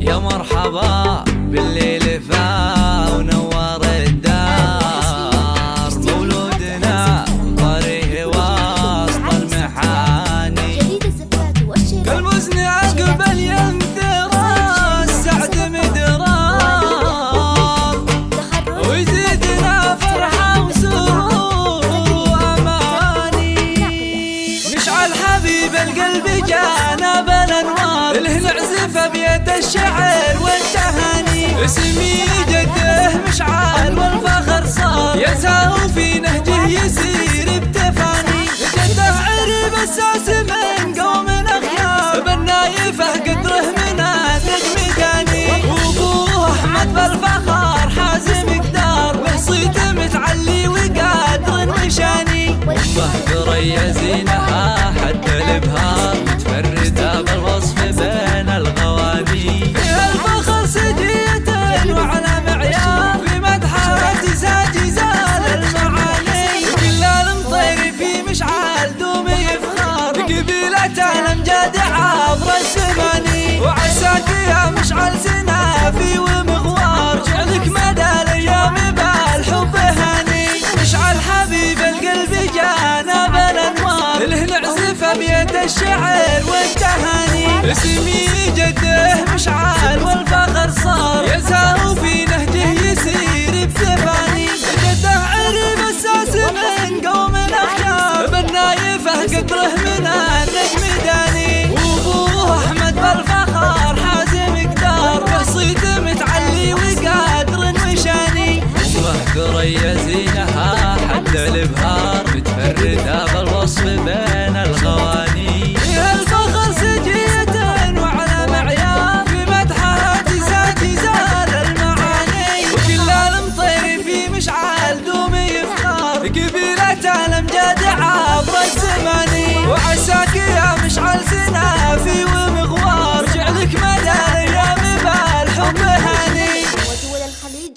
يا مرحبا بالليل الشعر والتهاني. اسمي جده مشعل والفخر صار. يساو في نهجه يسير بتفاني. جده عرب الساس من قوم أخيار بالنايفة قدره من النجم داني وأبوه أحمد بالفخر حازم قدار بصيت متعلي وقادر مشاني ثريا زينها حتى الإبهار. الامجاد عبر الزماني وعساك يا مشعل سنافي ومغوار. جعلك مدى الأيام بالحب هاني مشعل حبيب القلب جانا بالأنوار. اللي نعزف بيد الشعر والتهاني اسمي جده البحر بتفرد